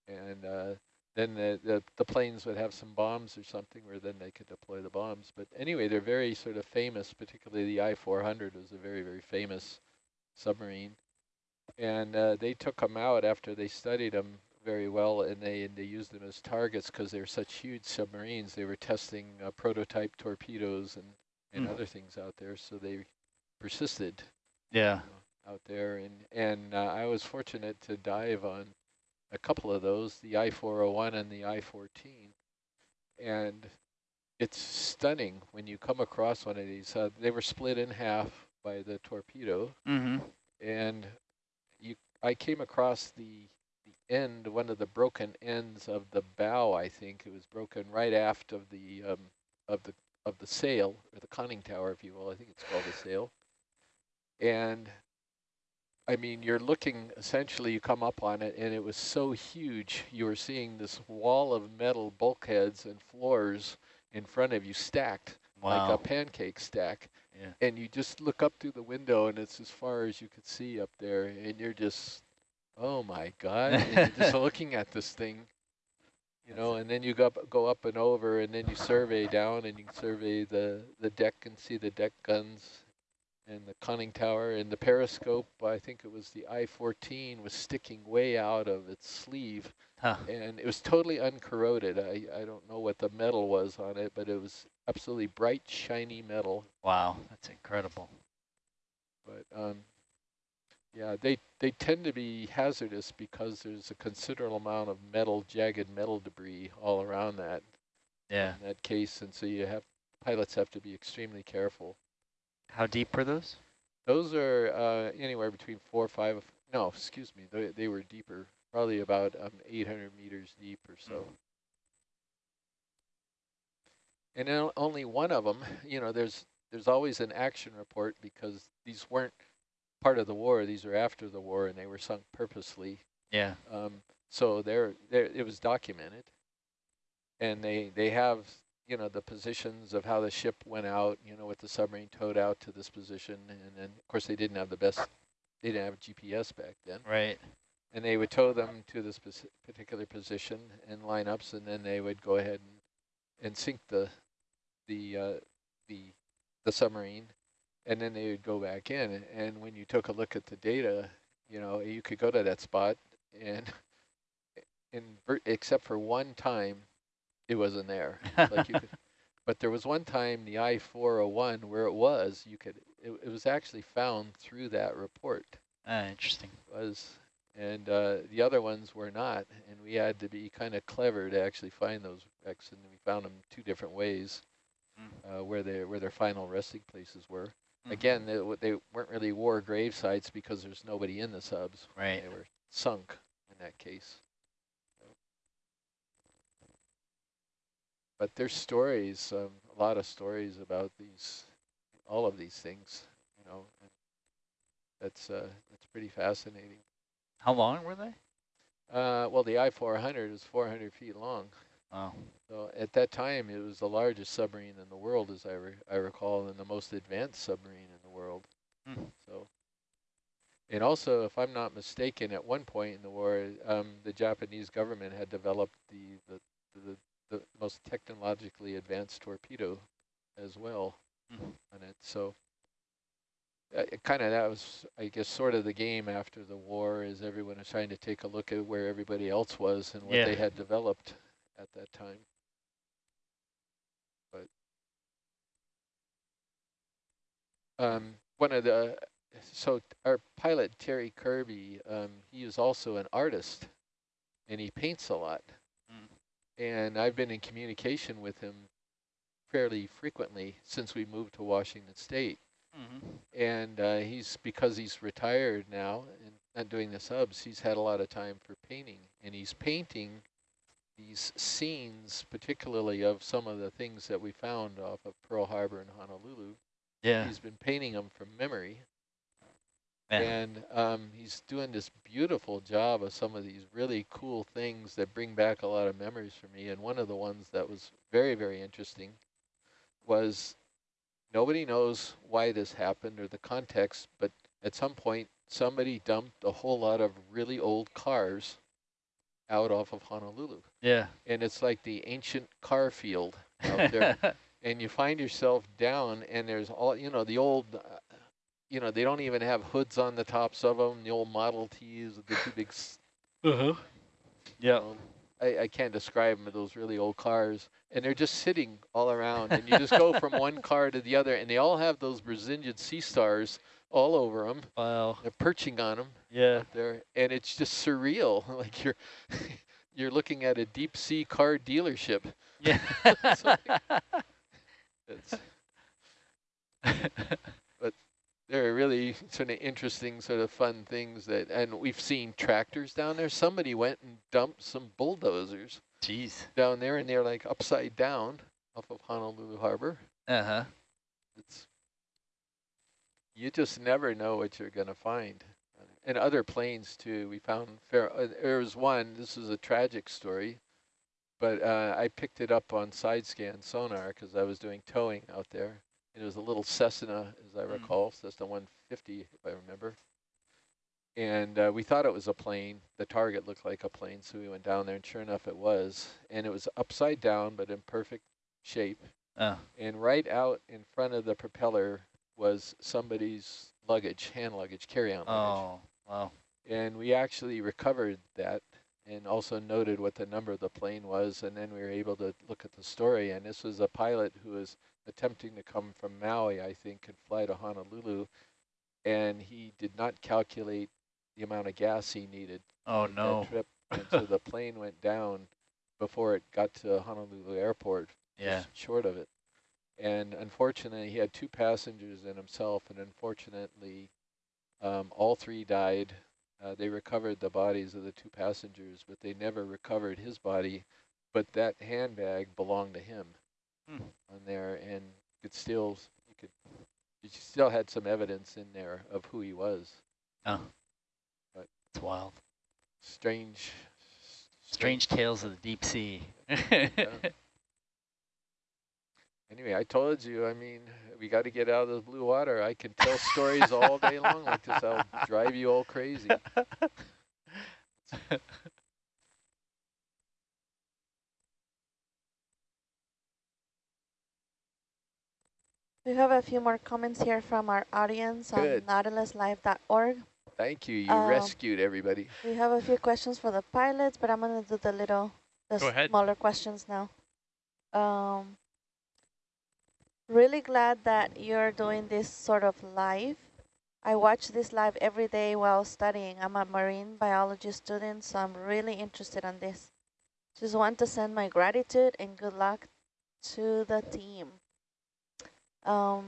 And uh, then the, the the planes would have some bombs or something where then they could deploy the bombs. But anyway, they're very sort of famous, particularly the I-400 was a very, very famous submarine. And uh, they took them out after they studied them very well, and they and they used them as targets because they're such huge submarines. They were testing uh, prototype torpedoes and and Mm. other things out there, so they persisted Yeah. out there. And and uh, I was fortunate to dive on a couple of those, the I-401 and the I-14, and it's stunning when you come across one of these. Uh, they were split in half by the torpedo, Mm-hmm. and you I came across the the end, one of the broken ends of the bow. I think it was broken right aft of the um, of the of the sail or the conning tower, if you will. I think it's called a sail. And I mean, you're looking, essentially you come up on it and it was so huge. You were seeing this wall of metal bulkheads and floors in front of you stacked Wow. like a pancake stack. Yeah. And you just look up through the window and it's as far as you could see up there and you're just, oh my God, just looking at this thing, you know, and then you go up, go up and over and then you survey down and you survey the, the deck and see the deck guns and the conning tower and the periscope. I think it was the I-14 was sticking way out of its sleeve Huh. and it was totally uncorroded. I, I don't know what the metal was on it, but it was absolutely bright, shiny metal. Wow, that's incredible. But um, yeah, they, they tend to be hazardous because there's a considerable amount of metal, jagged metal debris all around that, Yeah. in that case. And so you have, pilots have to be extremely careful. How deep were those? Those are uh, anywhere between four or five, no, excuse me, they, they were deeper, probably about um, 800 meters deep or so. And then only one of them, you know, there's there's always an action report because these weren't part of the war, these are after the war and they were sunk purposely. Yeah. Um, so there, there, it was documented. And they, they have, you know, the positions of how the ship went out, you know, with the submarine towed out to this position. And then, of course, they didn't have the best, they didn't have GPS back then. Right. And they would tow them to this particular position and lineups, and then they would go ahead and, and sink the, the, uh, the, the submarine. And then they would go back in. And when you took a look at the data, you know, you could go to that spot and in except for one time, it wasn't there. Like you could, but there was one time the I-401 where it was, you could, it, it was actually found through that report Ah, interesting. was, and uh, the other ones were not. And we had to be kind of clever to actually find those wrecks, and we found them two different ways uh, where they where their final resting places were. Mhm. Again, they, they weren't really war grave sites because there's nobody in the subs. Right. They were sunk in that case. But there's stories, um, a lot of stories about these, all of these things, you know. That's uh, that's pretty fascinating. How long were they? Uh, well, the I-400 is 400 feet long. Oh. So at that time, it was the largest submarine in the world, as I, re I recall, and the most advanced submarine in the world. Hmm. So, and also, if I'm not mistaken, at one point in the war, um, the Japanese government had developed the, the, the, the most technologically advanced torpedo as well Hmm. on it. So uh, kind of that was, I guess, sort of the game after the war is everyone was trying to take a look at where everybody else was and what Yeah. they had developed at that time. But um, one of the, so our pilot, Terry Kirby, um, he is also an artist and he paints a lot. Mm. And I've been in communication with him fairly frequently since we moved to Washington State Mm-hmm. and uh, he's because he's retired now and not doing the subs he's had a lot of time for painting and he's painting these scenes particularly of some of the things that we found off of Pearl Harbor and Honolulu Yeah. he's been painting them from memory Yeah. and um, he's doing this beautiful job of some of these really cool things that bring back a lot of memories for me and one of the ones that was very very interesting was Nobody knows why this happened or the context, but at some point, somebody dumped a whole lot of really old cars out off of Honolulu. Yeah. And it's like the ancient car field out there. and you find yourself down and there's all, you know, the old, uh, you know, they don't even have hoods on the tops of them, the old Model Ts with the two big uh-huh. Yeah. um, I, I can't describe them, those really old cars. And they're just sitting all around. And you just go from one car to the other. And they all have those Brisingid Sea Stars all over them. Wow. They're perching on them Yeah. there. And it's just surreal. Like you're you're looking at a deep sea car dealership. Yeah. It's, they're really sort of interesting, sort of fun things that, and we've seen tractors down there. Somebody went and dumped some bulldozers Jeez. down there and they're like upside down off of Honolulu Harbor. Uh-huh. It's you just never know what you're going to find. and other planes too. We found fair, uh, there was one, this is a tragic story, but uh, I picked it up on side scan sonar because I was doing towing out there. It was a little Cessna, as I Mm. recall, Cessna 150, if I remember. And uh, we thought it was a plane. The target looked like a plane, so we went down there, and sure enough, it was. And it was upside down, but in perfect shape. Oh, And right out in front of the propeller was somebody's luggage, hand luggage, carry-on luggage. oh, wow. And we actually recovered that and also noted what the number of the plane was. And then we were able to look at the story. And this was a pilot who was attempting to come from Maui, I think, and fly to Honolulu. And he did not calculate the amount of gas he needed Oh, no. trip. And so the plane went down before it got to Honolulu airport, Yeah. short of it. And unfortunately, he had two passengers and himself, and unfortunately, um, all three died. Uh, they recovered the bodies of the two passengers, but they never recovered his body. But that handbag belonged to him Hmm. on there, and you could still, you could, you still had some evidence in there of who he was. Oh, But- it's wild. Strange. Strange tales of the deep sea. Anyway, I told you, I mean, we got to get out of the blue water. I can tell stories all day long like this. I'll drive you all crazy. We have a few more comments here from our audience Good. on nautiluslive.org. Thank you. You Um, rescued everybody. We have a few questions for the pilots, but I'm going to do the little, the Go ahead. smaller questions now. Um, really glad that you're doing this sort of live. I watch this live every day while studying. I'm a marine biology student, so I'm really interested in this. Just want to send my gratitude and good luck to the team. Um,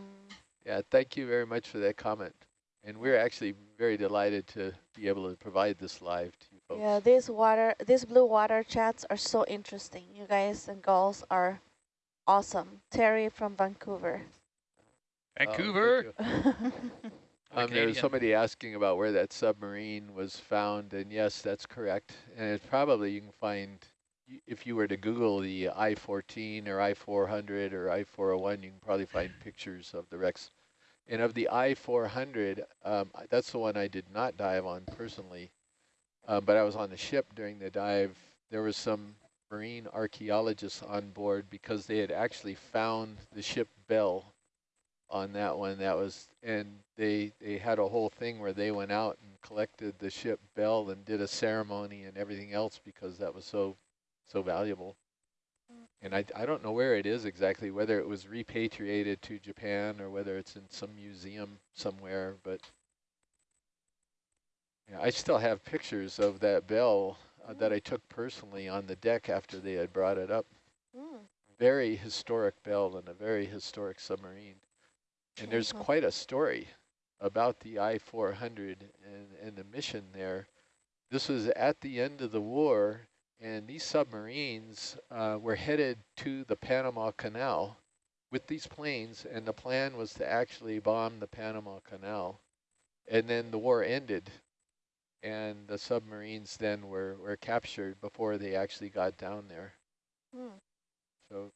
Yeah, thank you very much for that comment. And we're actually very delighted to be able to provide this live to you folks. Yeah, these water, these blue water chats are so interesting. You guys and girls are awesome. Terry from Vancouver. Oh, Vancouver. you. Um, there was somebody asking about where that submarine was found, and yes, that's correct. And it's probably you can find, y- if you were to Google the I-14 or I-400 or I-401, you can probably find pictures of the wrecks. And of the I-400, um, that's the one I did not dive on personally, um, but I was on the ship during the dive. There was some marine archaeologists on board because they had actually found the ship Bell on that one. That was, and they they had a whole thing where they went out and collected the ship Bell and did a ceremony and everything else because that was so so valuable. And I I don't know where it is exactly, whether it was repatriated to Japan or whether it's in some museum somewhere, but yeah, I still have pictures of that bell uh, that I took personally on the deck after they had brought it up Mm. very historic bell and a very historic submarine. And there's Mhm. quite a story about the I-400 and, and the mission there. This was at the end of the war, and these submarines uh, were headed to the Panama Canal with these planes, and the plan was to actually bomb the Panama Canal. And then the war ended, and the submarines then were, were captured before they actually got down there. Mm. So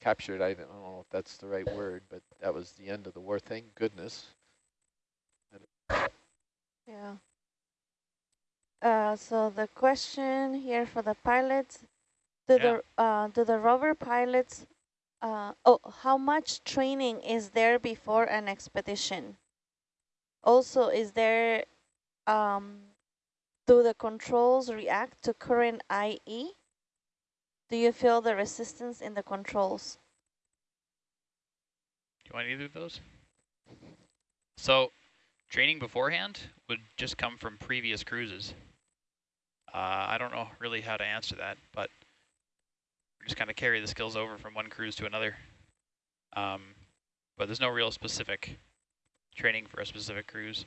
captured, I don't know if that's the right word, but that was the end of the war. Thank goodness. Yeah. Uh, so the question here for the pilots, do Yeah. the uh, do the rover pilots, uh, oh, how much training is there before an expedition? Also, is there, um, do the controls react to current IE? Do you feel the resistance in the controls? Do you want either of those? So, training beforehand would just come from previous cruises. Uh, I don't know really how to answer that, but just kind of carry the skills over from one cruise to another. Um, but there's no real specific training for a specific cruise.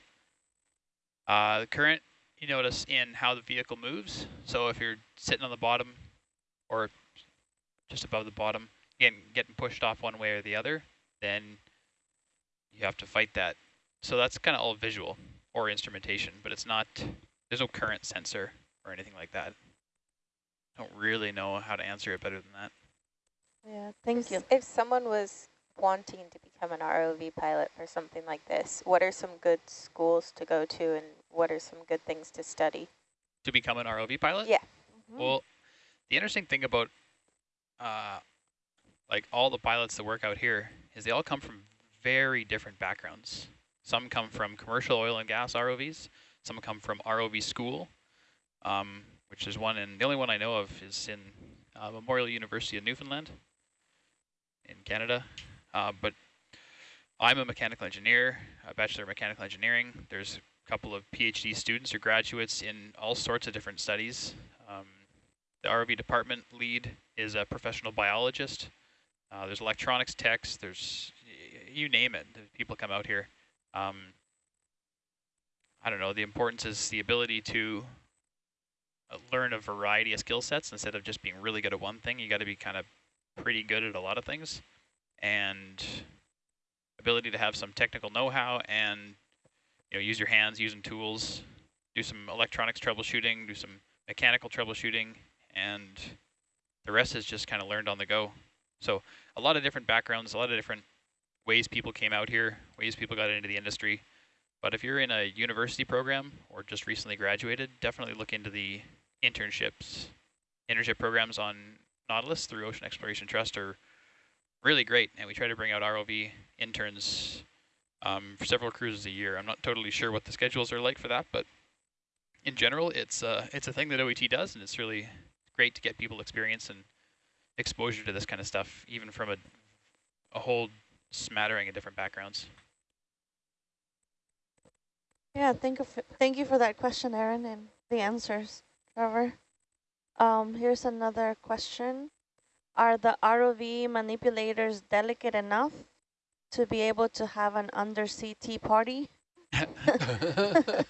Uh, the current, you notice in how the vehicle moves. So if you're sitting on the bottom or just above the bottom, again, getting pushed off one way or the other, then you have to fight that. So that's kind of all visual. or instrumentation, but it's not, there's no current sensor or anything like that. I don't really know how to answer it better than that. Yeah, thank you. If someone was wanting to become an ROV pilot for something like this, what are some good schools to go to and what are some good things to study? To become an ROV pilot? Yeah. Mhm. Well, the interesting thing about uh, like all the pilots that work out here is they all come from very different backgrounds. Some come from commercial oil and gas ROVs. Some come from ROV school, um, which is one, and the only one I know of is in uh, Memorial University of Newfoundland in Canada. Uh, but I'm a mechanical engineer, a bachelor of mechanical engineering. There's a couple of PhD students or graduates in all sorts of different studies. Um, the ROV department lead is a professional biologist. Uh, there's electronics techs. There's you name it. People come out here. Um, I don't know. The importance is the ability to Uh, learn a variety of skill sets instead of just being really good at one thing. You got to be kind of pretty good at a lot of things, and ability to have some technical know-how and you know use your hands, using tools, do some electronics troubleshooting, do some mechanical troubleshooting, and the rest is just kind of learned on the go. So a lot of different backgrounds, a lot of different ways people came out here, ways people got into the industry. But if you're in a university program or just recently graduated, definitely look into the internships. Internship programs on Nautilus through Ocean Exploration Trust are really great, and we try to bring out ROV interns um, for several cruises a year. I'm not totally sure what the schedules are like for that, but in general, it's uh, it's a thing that OET does, and it's really great to get people experience and exposure to this kind of stuff, even from a a whole smattering of different backgrounds. Yeah, thank you, thank you for that question, Aaron, and the answers, Trevor. Um, here's another question. Are the ROV manipulators delicate enough to be able to have an undersea tea party? that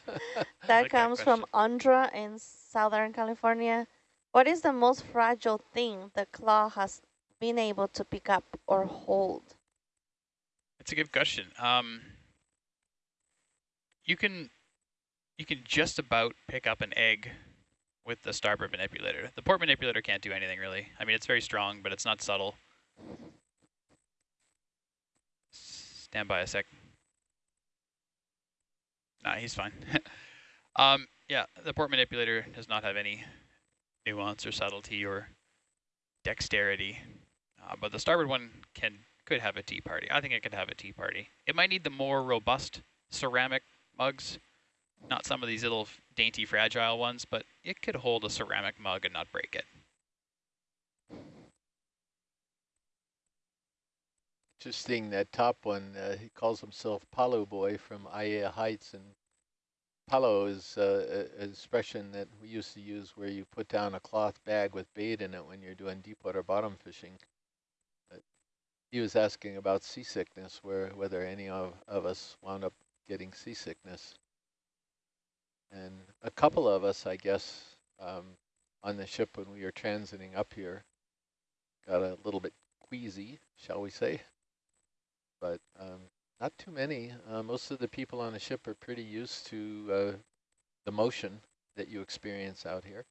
like that comes from Andra in Southern California. What is the most fragile thing the claw has been able to pick up or hold? It's a good question. Um, you can you can just about pick up an egg with the starboard manipulator. The port manipulator can't do anything really. I mean, it's very strong, but it's not subtle. Stand by a sec. Nah, he's fine. um, yeah, the port manipulator does not have any nuance or subtlety or dexterity, uh, but the starboard one can could have a tea party. I think it could have a tea party. It might need the more robust ceramic mugs, not some of these little dainty fragile ones, but it could hold a ceramic mug and not break it. Interesting, that top one, uh, he calls himself Palo Boy from Aiea Heights, and Palo is uh, an expression that we used to use where you put down a cloth bag with bait in it when you're doing deep water bottom fishing. But he was asking about seasickness, where whether any of, of us wound up getting seasickness. And a couple of us, I guess, um, on the ship when we were transiting up here, got a little bit queasy, shall we say but um, not too many. Uh, most of the people on the ship are pretty used to uh, the motion that you experience out here.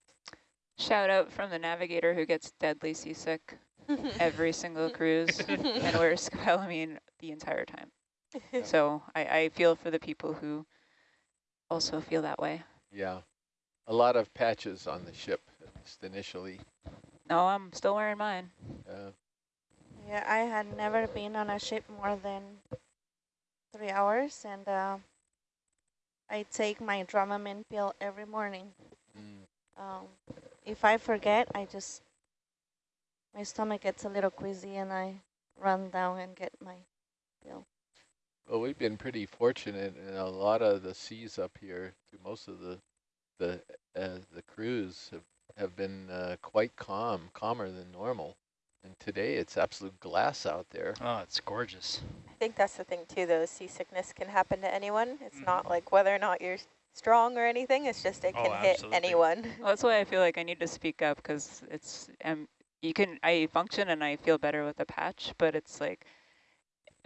Shout out from the navigator who gets deadly seasick every single cruise and wears scopolamine the entire time. So I, I feel for the people who also feel that way. Yeah, a lot of patches on the ship, at least initially. No, I'm still wearing mine. Uh, Yeah, I had never been on a ship more than three hours, and uh, I take my Dramamine pill every morning. mm, Um, if I forget, I just, my stomach gets a little queasy and I run down and get my pill. Well, we've been pretty fortunate in a lot of the seas up here. Through most of the the uh, the crews have have been uh, quite calm, calmer than normal. And today it's absolute glass out there. Oh, it's gorgeous. I think that's the thing too, though. Seasickness can happen to anyone. It's Mhm. not like whether or not you're strong or anything. It's just it Oh, can hit anyone. Well, that's why I feel like I need to speak up because it's um you can I function and I feel better with a patch, but it's like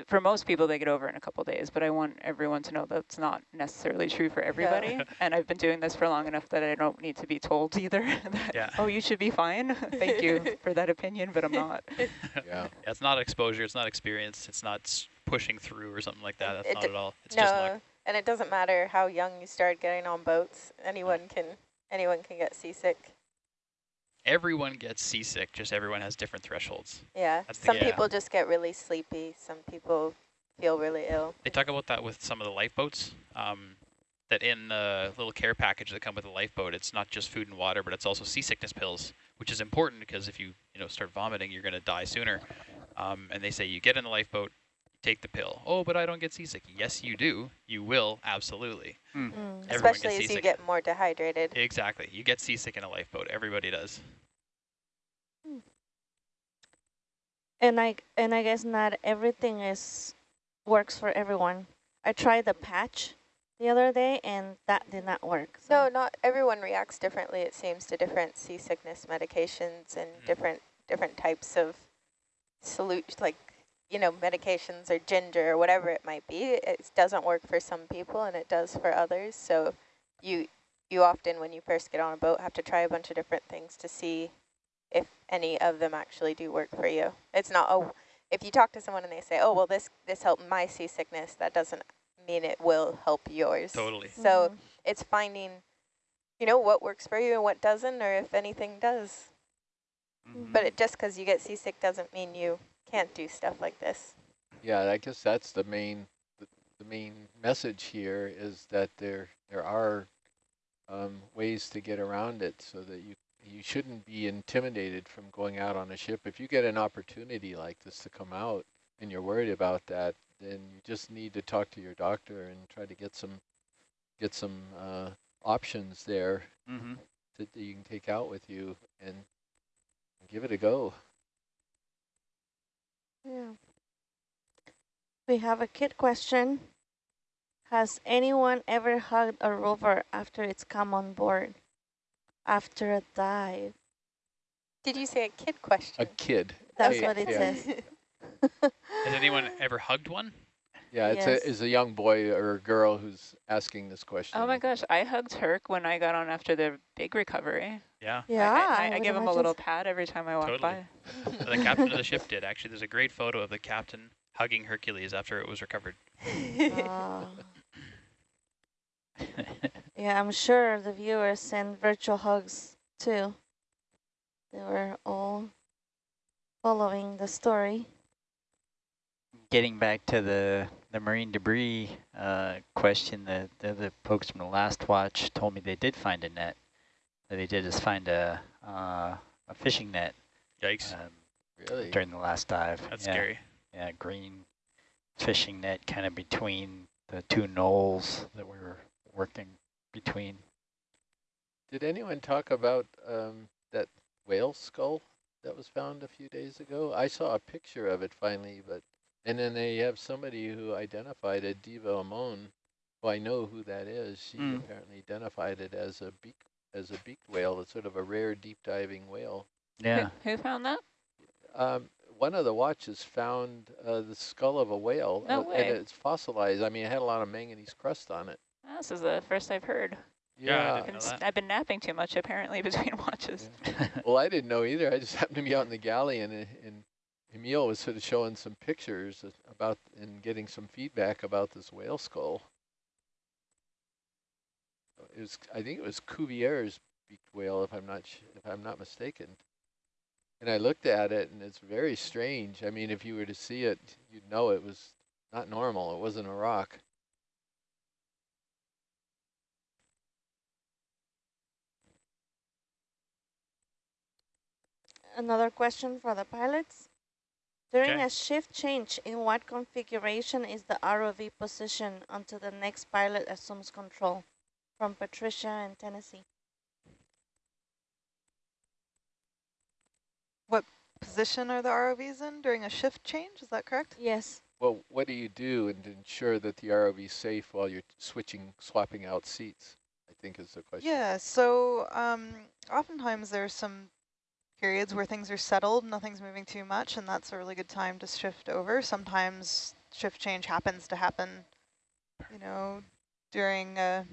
for most people, they get over in a couple days, but I want everyone to know that's not necessarily true for everybody. and I've been doing this for long enough that I don't need to be told either that, Yeah. oh, you should be fine. Thank you for that opinion, but I'm not. Yeah. Yeah, it's not exposure, it's not experience, it's not pushing through or something like that. That's It not d- at all. It's just luck. no, and it doesn't matter how young you start getting on boats. Anyone can anyone can get seasick. Everyone gets seasick, just everyone has different thresholds. Yeah. That's Some yeah. people just get really sleepy. Some people feel really ill. They talk about that with some of the lifeboats. Um, that in the little care package that come with the lifeboat, it's not just food and water, but it's also seasickness pills, which is important because if you you know start vomiting, you're going to die sooner. Um, and they say you get in the lifeboat, take the pill. Oh, but I don't get seasick. Yes, you do. You will absolutely. Mm. Everyone gets Especially as you get more dehydrated. Exactly. You get seasick in a lifeboat. Everybody does. And I and I guess not everything is works for everyone. I tried the patch the other day and that did not work. No, not everyone reacts differently. It seems to different seasickness medications and Mm. different different types of solute like you know medications or ginger or whatever it might be. It doesn't work for some people and it does for others. So you you often when you first get on a boat have to try a bunch of different things to see if any of them actually do work for you. It's not oh if you talk to someone and they say, "Oh, well this this helped my seasickness," that doesn't mean it will help yours. Totally. So Mhm. it's finding, you know, what works for you and what doesn't, or if anything does. Mhm. But it, just because you get seasick doesn't mean you can't do stuff like this. Yeah, I guess that's the main the, the main message here is that there there are um, ways to get around it so that you you shouldn't be intimidated from going out on a ship. If you get an opportunity like this to come out and you're worried about that, then you just need to talk to your doctor and try to get some get some uh, options there Mhm. that you can take out with you and give it a go. Yeah. We have a kid question. Has anyone ever hugged a rover after it's come on board? After a dive? Did you say a kid question? A kid. That's Yeah, what it yeah. says. Has anyone ever hugged one? Yeah, it's Yes. a is a young boy or a girl who's asking this question. Oh my gosh, I hugged Herc when I got on after the big recovery. Yeah. Yeah, I, I, I would give him a little pat every time I walk Totally. by. the captain of the ship did. Actually, there's a great photo of the captain hugging Hercules after it was recovered. Ah. yeah, I'm sure the viewers send virtual hugs too. They were all following the story. Getting back to the, the marine debris uh, question, the, the, the folks from the last watch told me they did find a net. What they did is find a, uh, a fishing net Yikes. um, Really? during the last dive. That's yeah, scary. Yeah, green fishing net kind of between the two knolls that we were working between. Did anyone talk about um, that whale skull that was found a few days ago? I saw a picture of it finally, but and then they have somebody who identified a Diva Amon, who I know who that is. She Mm. apparently identified it as a beak as a beaked whale. It's sort of a rare deep diving whale. Yeah. Who, who found that? Um, one of the watches found uh, the skull of a whale, No uh, way. and it's fossilized. I mean, it had a lot of manganese crust on it. This is the first I've heard. Yeah, I Yeah. didn't Been know s- that. I've been napping too much apparently between watches. well, I didn't know either. I just happened to be out in the galley, and, and Emil was sort of showing some pictures about and getting some feedback about this whale skull. It was, I think it was Cuvier's beaked whale, if I'm not sh if I'm not mistaken. And I looked at it, and it's very strange. I mean, if you were to see it, you'd know it was not normal. It wasn't a rock. Another question for the pilots. During Okay. a shift change, in what configuration is the ROV position until the next pilot assumes control? From Patricia in Tennessee. What position are the ROVs in during a shift change? Is that correct? Yes. Well, what do you do and ensure that the ROV is safe while you're switching, swapping out seats? I think is the question. Yeah, so um, oftentimes there's some periods where things are settled, nothing's moving too much, and that's a really good time to shift over. Sometimes shift change happens to happen, you know, during a